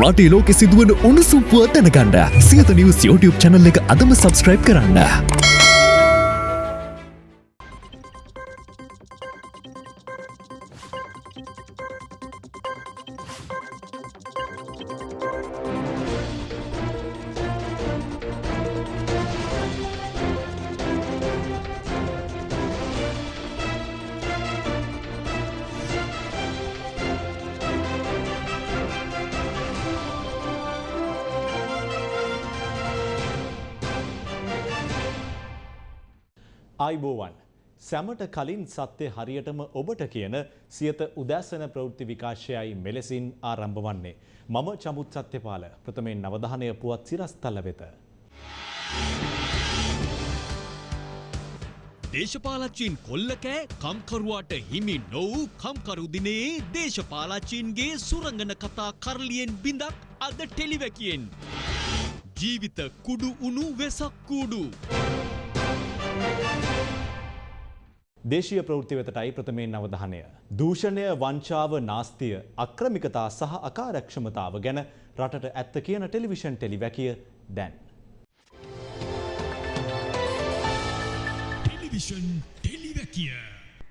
රටේ ලෝකෙ සිදුවන උණුසුම්පුව දැනගන්න සියත නිවස් YouTube චැනල් එක අදම සබස්ක්‍රයිබ් කරන්න. ආයිබෝවන් සැමට කලින් සත්‍යය හරියටම ඔබට කියන සියත උදෑසන ප්‍රවෘත්ති විකාශයයි මෙලෙසින් ආරම්භ වන්නේ. මම චමුත් සත්‍යපාල ප්‍රථමයෙන් නවධානය පුවත් සිරස්තල්ල වෙත. දේශපාලච්චීන් කොල්ලකෑ කම්කරුවාට හිමි නොවූ කම්කරුදිනයේ දේශපාලච්චීන්ගේ සුරංගන කතා කරලියෙන් බිඳක් අද ටෙලිවැකියෙන්. ජීවිත කුඩු උුණු වෙසක් කූඩු. දේශීය ප්‍රවෘත්ති වෙතටයි ප්‍රථමයෙන් අවධානය. දූෂණය වංචාව නාස්තිය අක්‍රමිකතා සහ අකාරක්ෂමතාව ගැන රටට ඇත්ත කියන ටෙලිවිෂන් ටෙලිවැකිය දැන්. ටෙලිවිෂන් ටෙලිවැකිය.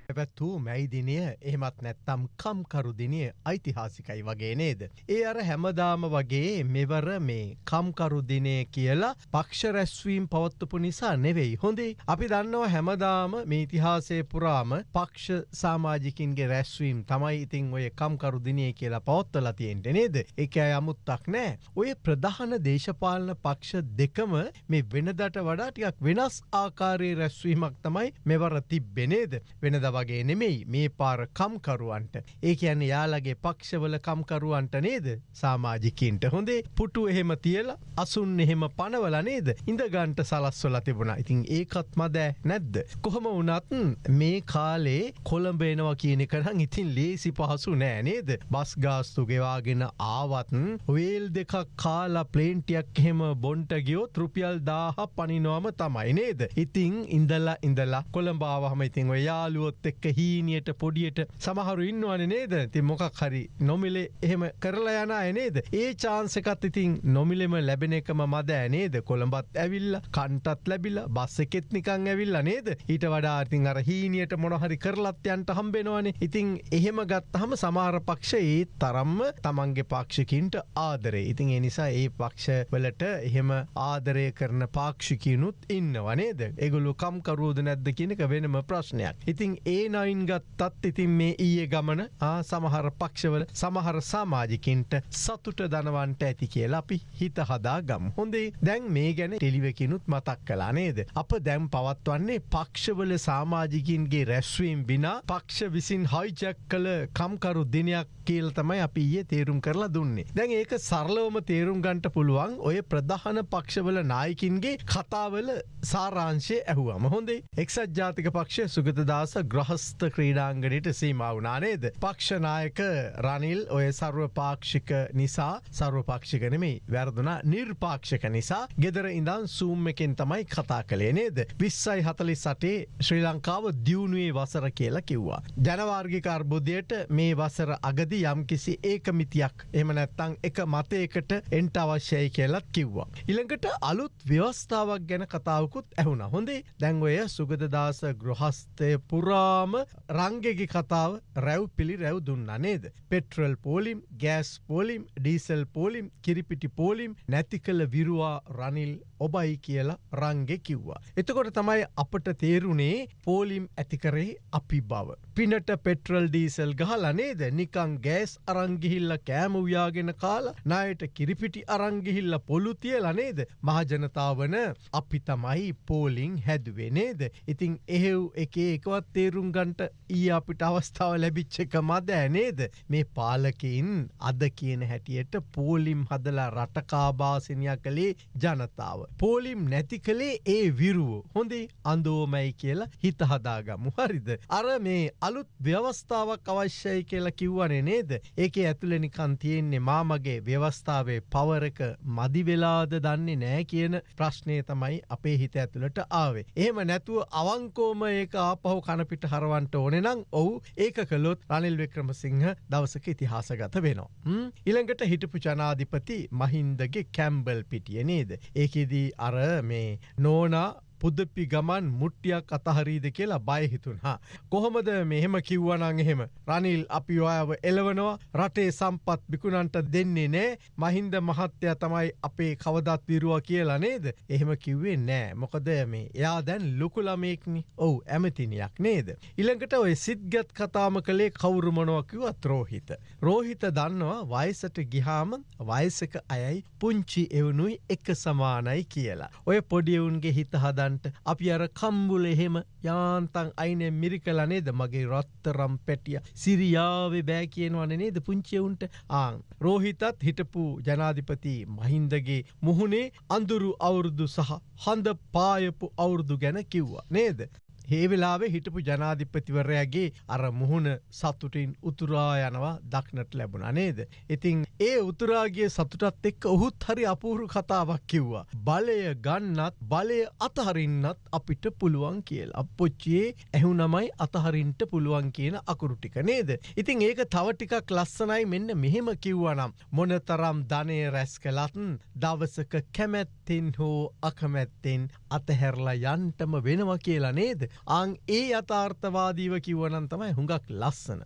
පැවැත්වූ මැයි දිනය එහෙමත් නැත්තම් කම්කරු දිනය ඓතිහාසිකයි වගේ නේද. ඒ අර හැමදාම වගේ මෙවර මේ කම්කරු දිනය කියලා පක්ෂ රැස්වීම් පවත්වපු නිසා නෙවෙයි. හොඳේ අපි දන්නවා හැමදාම මේ ඉතිහාසය පුරාම පක්ෂ සාමාජිකින්ගේ රැස්වීම් තමයි ඉතිං ඔය කම්කරු දිනය කියලා පවත්වල තියෙන්ට නේද. එක අය අමුත්තක් නෑ. ඔය ප්‍රධාන දේශපාලන පක්ෂ දෙකම මේ වෙනදට වඩා ටිකක් වෙනස් ආකාරයේ රැස්වීමක් තමයි මෙවර තිබ්බෙනේද වෙනද වගේ නෙමෙයි මේ පාර කම්කරුවන්ට. ඒ ඇන යාලගේ පක්ෂවල කම්කරුවන්ට නේද? සාමාජිකින්ට හොඳේ. පුටු එහෙම තියල අසුන් එහෙම පනවල නේද? ඉඳගන්ට සලස්වල තිබුණ. ඉතින් ඒකත් මදෑ නැද්ද. කොහොම වනත් මේ කාලේ කොළඹේනවා කියන කරහන් ඉතින් ලේසි පහසු නෑ නේද? බස් ගාස්තු ගෙවාගෙන ආවත්න් වේල් දෙකක් කාලා ප්ලේන්ටියක් එහෙම බොන්ට ගියෝ රුපියල් දාහ පනිනවාම තමයි නේද. ඉතිං ඉඳල්ලා ඉඳලා කොළඹාවහම ඉතින් ඔයාලුවොත් එක්ක හීනියට පොඩියට සමහරු ඉන්නවන නේද? ති මොකක් හරි නොමිලේ එහෙම කරලා යන නේද? ඒ චාන්සකත් ඉතින් නොමිලෙම ලැබෙන එකම මද ඇනේද කොළඹත් ඇවිල්ල කන්ටත් ලැබිල බස්ස එකෙත් නිකං ඇවිල්ල නේද? ඊට වඩා ඉතින් අර හීනියට මොනහරි කරලත්යන්ට හම්බෙනවානේ. ඉතින් එහෙම ගත්තහම සමාර පක්ෂ ඒ තරම්ම තමන්ගේ පක්ෂකින්ට ආදරේ. ඉතින් එනිසා ඒ පක්ෂ වලට එහෙම ආදරය කරන පාක්ෂිකයනුත් ඉන්න වනේද එගුලු කම්කරුවද නැද්ද කියනක වෙනම ප්‍රශ්නයක්. ඉතින් ඒ ඒ නයින් ගත්තත් ඉතින් මේ ඊයේ ගමන සමහර පක්ෂවල සමහර සාමාජිකින්ට සතුට දනවන්ට ඇති කියලා අපි හිත හදා ගම් හොඳේ දැන් මේ ගැන ටෙලිවකිනුත් මතක් කලා නේද. අප දැම් පවත්වන්නේ පක්ෂවල සාමාජිකින්ගේ රැස්වීම් බිනා පක්ෂ විසින් හයිජැක් කළ කම්කරු දිනයක් කියල් තමයි අපි ඊයේ තේරුම් කරලා දුන්නේ. දැන් ඒක සරලවම තේරුම් ගන්ට පුළුවන් ඔය ප්‍රධාන පක්ෂවල නායකින්ගේ කතාවල සාරාංශය ඇහුවම හොඳේ එක්සත් ජාතික පක්ෂ සුගතදාස ග්‍රහ ප්‍රහස්ත ක්‍රීඩාංගනයට සීම වුණානේද. පක්ෂනායක රනිල් ඔය සර්ව පාක්ෂික නිසා සර්වපක්ෂිකනෙමේ වැරදුනා නිර්පාක්ෂක නිසා ගෙදර ඉඳන් සූම් එකෙන් තමයි කතා කළේ නේද. විස්සයි හතලි සටේ ශ්‍රී ලංකාව දියුණුවේ වසර කියලා කිව්වා. ජනවාර්ගික අර්බුදයට මේ වසර අගදි යම් කිසි ඒකමිතියක් එම නැත්තං එක මතයකට එන්ට අවශ්‍යයි කියලත් කිව්වා. ඉළඟට අලුත් ව්‍යවස්ථාවක් ගැන කතාවකුත් ඇහුණ හොඳේ දැන්වය සුගදදාස ගෘහස්තය පුරා නිසාම රංගෙගි කතාව රැව් පිළි රැව් දුන්න නේද. පෙට්‍රල් පෝලිම් ගෑස් පෝලිම් ඩීසල් පෝලිම් කිරිපිටි පෝලිම් නැති කළ විරුවා රනිල් ඔබයි කියලා රංගෙ කිව්වා. එතකොට තමයි අපට තේරුණේ පෝලිම් ඇතිකරේ අපි බව. පිනට පෙට්‍රල් ඩීසල් ගහල නේද නිකං ගෑස් අරංගිහිල්ල කෑම ව්‍යාගෙන කාලා නයට කිරිපිටි අරංගිහිල්ල පොළු තියල නේද මහජනතාවන අපි තමයි පෝලිං හැදුවේ නේද. ඉතිං එහෙව් එක එකවත් තේරුම් තේරුම් ගන්ට ඊ අපිට අවස්ථාව ලැබිච්ච එක මද ඇනේද මේ පාලකින් අද කියන හැටියට පෝලිම් හදලා රටකාබාසිනයක් කළේ ජනතාව. පෝලිම් නැති කළේ ඒ විරුව හොඳේ අන්දෝමැයි කියලා හිත හදාගමු හරිද. අර මේ අලුත් ව්‍යවස්ථාවක් අවශ්‍යයි කියලා කිව්වනේ නේද. ඒක ඇතුළනිකන් තියෙන්නේ මාමගේ ව්‍යවස්ථාවේ පවරක මදිවෙලාද දන්නේ නෑ කියන ප්‍රශ්නය තමයි අපේ හිත ඇතුළට ආවේ. එහෙම නැතුව අවංකෝම ඒක ආපහු කනපිට හරවන්ට ඕනෙනං ඔහු ඒක කළොත් රනිල් වික්‍රමසිංහ දවසක ඉතිහාසගත වෙනවා. ම්? ඊළඟට හිටපු ජනාධිපති මහින්දගේ කැම්බල් පිටිය නේද. ඒකෙදී අර මේ නෝනා පුදපි ගමන් මුට්ටියක් අතහරීද කියලා බයහිතුන් හා. කොහොමද මෙහෙම කිව්වනං එහෙම රනිල් අපි ඔයාව එලවනවා රටේ සම්පත් බිකුණන්ට දෙන්නේ නෑ මහින්ද මහත්තය තමයි අපේ කවදත් විරුවා කියලා නේද. එහෙම කිව්වේ නෑ මොකද මේ එයා දැන් ලොකුළමයෙක්නි ඔවු ඇමතිනියක් නේද. ඉළඟට ඔය සිද්ගත් කතාම කළේ කවුරුමනොවකිවත් රෝහිත. රෝහිත දන්නවා වයසට ගිහාම වයසක අයයි පුංචි එවුණුයි එක සමානයි කියලා. ඔය පොඩියවුන්ගේ හිත හදන්ට අපි අර කම්බුල එහෙම යාන්තන් අයින මිරිකල නේද මගේ රත්තරම් පැටිය සිරියාවේ බෑ කියනවන නේද පුංචියවුන්ට ආං. රෝහිතත් හිටපු ජනාධිපති මහින්දගේ මුහුණේ අඳුරු අවුරුදු සහ හඳ පායපු අවුරුදු ගැන කිව්වා නේද. හේවෙලාවේ හිටපු ජනාධිපතිවරයාගේ අර මුහුණ සතුටින් උතුරා යනවා දක්නට ලැබුණ නේද. ඉතිං ඒ උතුරාගේ සතුටත් එක්ක ඔහුත් හරි අපූරු කතාවක් කිව්වා. බලය ගන්නත් බලය අතහරින්නත් අපිට පුළුවන් කියල්. අපපොච්චියේ ඇහුනමයි අතහරින්ට පුළුවන් කියන අකුරුටික නේද. ඉතිං ඒක තවටිකක් ලස්සනයි මෙන්න මෙහෙම කිව්වනම්. මොනතරම් ධනය රැස් කලත්න් දවසක කැමැත්තෙන් හෝ අකමැත්තෙන් අතහැරලා යන්ටම වෙනවා කියලා නේද. අං ඒ අතාර්ථවාදීව කිව්වනන් තමයි හුඟක් ලස්සන.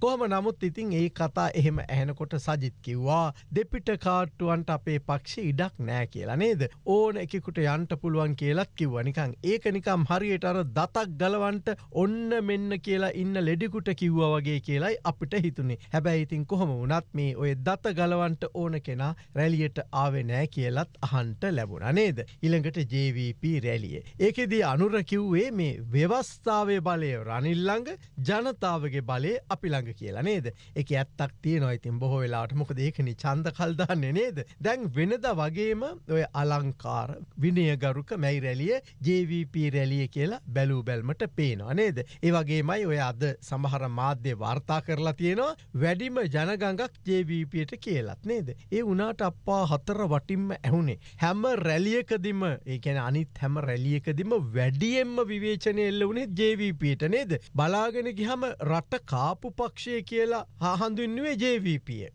කොහම නමුත් ඉතින් ඒ කතා එහෙම ඇහෙනකොට සජිත් කිව්වා දෙපිට කාට්ටුවන්ට අපේ පක්ෂ ඉඩක් නෑ කියලා නේද. ඕන එකකුට යන්ට පුළුවන් කියලත් කිව්වනිකං ඒක නිකම් හරියට අර දතක් ගලවන්ට ඔන්න මෙන්න කියලා ඉන්න ලෙඩිකුට කිව්ව වගේ කියලයි අපිට හිතුනේ හැබැයි ඉතින් කොහොම වනත් මේ ඔය දත ගලවන්ට ඕන කෙනා රැලියට ආවෙ නෑ කියලත් අහන්ට ලැබුණ නේද. ඉළඟට JVP රැලිය. ඒකෙදී අනුර කිව්වේ මේ ව්‍යවස්ථාවේ බලය රනිල්ලඟ ජනතාවගේ බලය අපි ළඟ කියලා නේද. එක ඇත්තක් තියනවා ඉතින් බොහෝ වෙලාට මොක දේකනි චන්ද කල්දාන්නේ නේද. දැන් වෙනද වගේම ඔය අලංකාර විනයගරුක මැයි රැලිය JVP රැලිය කියලා බැලූ බැල්මට පේනවා නේද. ඒ වගේමයි ඔය අද සමහර මාධ්‍ය වාර්තා කරලා තියෙනවා වැඩිම ජනගඟක් JVPට කියලත් නේද. ඒ වනාට අපා හතර වටින්ම ඇහුනේ. හැම රැලියකදිම ඒකැන අනිත් හැම රැලියකදිම වැඩියෙන්ම විවේචනය එල්ල වනේ ජේවීපට නේද. බලාගෙන ගිහම රට කාපු පක්ෂය කියලා හාහන්දුන්නුවේ ජේවීපිය.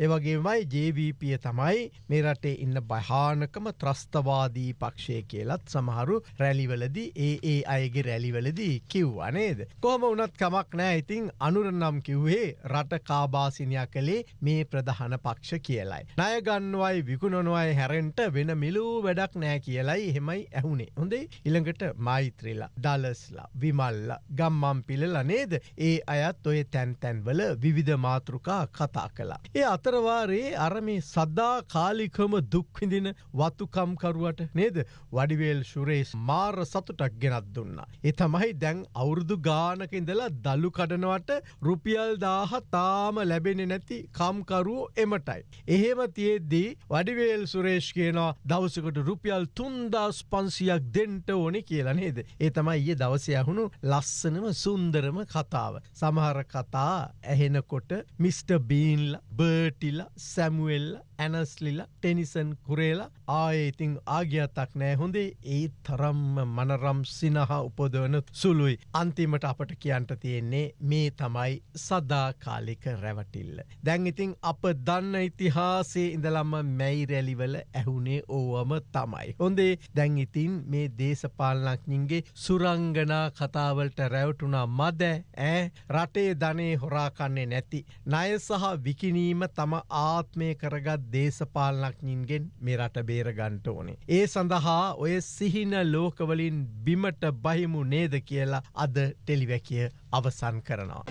ඒවගේමයි ජේවීපිය තමයි මේ රටේ ඉන්න භයානකම ත්‍රස්තවාදී පක්ෂය කියලත් සමහරු රැලිවලදී ඒ ඒ අයගේ රැලිවලදී කිව්වා නේද. කොහම වනත් කමක් නෑ ඉතිං අනුරනම් කිව්වේ රට කාබාසිනයක් කළේ මේ ප්‍රධාන පක්ෂ කියලයි. ණයගන්නවයි විකුණොනවයි හැරෙන්ට වෙන මිලූ වැඩක් නෑ කියලයි එහෙමයි ඇහුනේ හොඳේ ඉළඟට මෛත්‍රලා දලස්ලා විමල්ල ගම්මම් පිලල නේද ඒ අයත් ඔය තැන්තැන්වල විවිධ මාතෘකා කතා කලා. ඒ අතරවාරයේ අරමේ සද්දා කාලිකම දුක්විඳින වතුකම්කරුවට නේද වඩිවේල් ශුරේෂ් මාර සතුටක් ගෙනත් දුන්න. ඒ තමයි දැන් අවුරුදු ගානක ඉඳලා දල්ලු කඩනවට රුපියල් දාහ තාම ලැබෙන නැති කම්කරුවෝ එමටයි. එහෙම තියෙද්දී වඩිවේල් සුරේෂ් කියනවා දවසකට රුපියල් තුන්දස් පන්සියක් දෙන්ට ඕනෙ කියලා නේද. ඒ තමයි ඒ දවස යහුණු ලස්සනම සුන්දරම කතාව. සමහර කතා ඇහෙනකොට මිස්ට බීන්ල බර්ටිල සැමුවෙල්ල ඇනස්ලිල ටෙනිසන් කුරේලා ආයඉතිං ආගියතක් නෑ හොඳේ ඒ තරම්ම මනරම් සිනහ උපදවන සුළුයි අන්තිමට අපට කියන්ට තියෙන්නේ මේ තමයි සදාකාලික රැවටිල්ල. දැන් ඉතිං අප දන්න ඉතිහාසේ ඉඳලම්ම මැයි රැලිවල ඇහුනේ ඕවම තමයි. හොඳේ දැන් ඉතින් මේ දේශපාලනක්ඥින්ගේ සුරංගනා කතාවලට රැවටුනා මද ඇ රටේ ධනේ හොරාකන්නේ නැති. ණය සහ විකිනීම තම ආත්මය කරගත් දේශපාලනක්ඥින්ගෙන් මේ රට බේරගන්ට ඕනේ. ඒ සඳහා ඔය සිහින ලෝකවලින් බිමට බහිමු නේද කියලා අද ටෙලිවැකිය අවසන් කරනවා.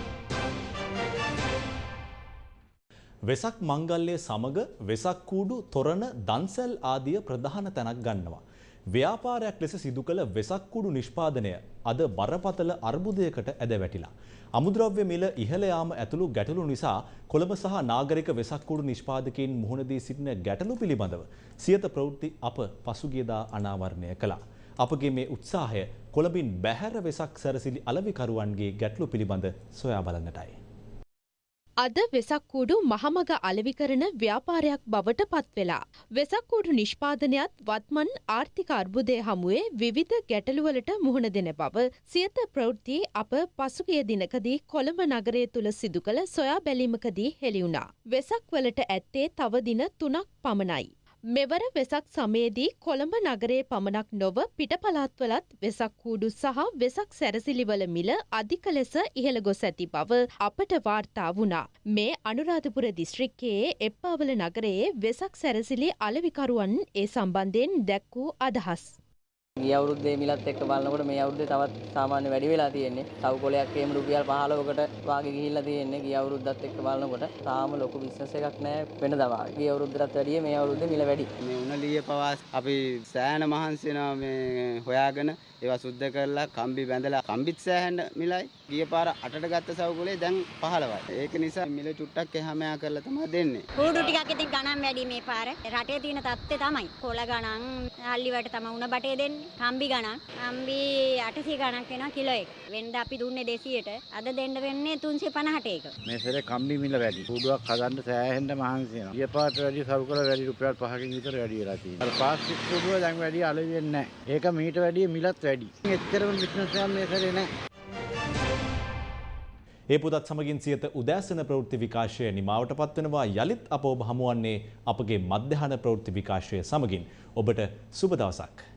වෙසක් මංගල්ලය සමග වෙසක් කූඩු තොරණ දන්සැල් ආදිය ප්‍රධාන තැනක් ගන්නවා. ව්‍යාපාරයක් ලෙස සිදු කළ වෙසක් කුඩු නිෂ්පාදනය අද බරපතල අර්බුදයකට ඇද වැටිලා. අමුද්‍රව්‍ය මිල ඉහළ යාම ඇතුළු ගැටලු නිසා කොළඹ සහ නාගරික වෙසක් කුඩු නිෂ්පාදකයින් මුහුණ දී සිටින ගැටලු පිළිබඳව සියත ප්‍රවෘත්ති අප පසුගියදා අනාවරණය කළා. අපගේ මේ උත්සාහය කොළඹින් බැහැර වෙසක් සැරසිලි අලවිකරුවන්ගේ ගැටලු පිළිබඳ සොයා බලන්නටයි. අද වෙසක්කූඩු මහමග අලෙවි කරන ව්‍යාපාරයක් බවට පත්වෙලා. වෙසක්කූඩු නිෂ්පාදනයත් වත්මන් ආර්ථික අර්බුදය හමුවේ විවිධ ගැටලුවලට මුහුණ දෙන බව සියත ප්‍රවෘත්ති අප පසුගිය දිනකදී කොළඹ නගරය තුළ සිදු කළ සොයා බැලීමකදී හෙළිවුණා. වෙසක්වලට ඇත්තේ තව දින තුනක් පමණයි. මෙවර වෙසක් සමයේදී කොළඹ නගරයේ පමණක් නොව පිටපළාත්වලත් වෙසක් කූඩු සහ වෙසක් සැරසිලිවල මිල අධික ලෙස ඉහළ ගොස් ඇති බව අපට වාර්තා වුණා. මේ අනුරාධපුර දිස්ත්‍රික්කයේ එප්පාවල නගරයේ වෙසක් සැරසිලි අලවිකරුවන් ඒ සම්බන්ධයෙන් දැක් වූ අදහස්. ගිය අවුරුද්දේ මිලත් එක්ක බලනකොට මේ අවුරුද්දේ තවත් සාමාන්‍ය වැඩි වෙලා තියෙන්නේ. තව කොලයක් එහෙම රුපියල් 15කට වාගේ ගිහිල්ලා තියෙන්නේ. ගිය අවුරුද්දත් එක්ක බලනකොට තාම ලොකු බිස්නස් එකක් නැහැ වෙනදා වාගේ. ගිය අවුරුද්දටත් වැඩිය මේ අවුරුද්දේ මිල වැඩි. මේ උණලිය පවා අපි සෑහෙන මහන්සි වෙනවා මේ හොයාගෙන ඒවා සුද්ධ කරලා කම්බි බැඳලා කම්බිත් සෑහෙන මිලයි. ගිය පාර 8ට ගත්ත සවුකුලේ දැන් 15යි. ඒක නිසා මිල චුට්ටක් එහා මෙහා කරලා තමයි දෙන්නේ. කූඩු ටිකක් ඉතින් ගණන් වැඩි මේ පාර. රටේ තියෙන තත්ත්වය තමයි. කොළ ගණන්, හල්ලිවට තමයි උණ බටේ දෙන්නේ. කම්බි ගණන්. කම්බි 800 ගණක් වෙනවා කිලෝ එක. වෙනද අපි දුන්නේ 200ට. අද දෙන්න වෙන්නේ 350ට එක. මේ සැරේ කම්බි මිල වැඩි. කූඩුවක් හදන්න සෑහෙන්න මහන්සි වෙනවා. ගිය පාරට වැඩි සරුකල වැඩි රුපියල් 5කින් විතර වැඩි වෙලා තියෙනවා. අර ප්ලාස්ටික් කූඩුව දැන් වැඩි අලෙවි වෙන්නේ නැහැ. ඒක මීට වැඩිය මිලත් වැඩි. එච්චරම බිස්නස් එකක් මේ සැරේ නැහැ. ඒ පුදත් සමගින් සියත උදෑසන ප්‍රවෘත්ති විකාශය නිමාවට පත්වනවා යළිත් අප ඔබ හමුවන්නේ අපගේ මධ්‍යහන ප්‍රවෘත්ති විකාශය සමගින් ඔබට සුබ දවසක්.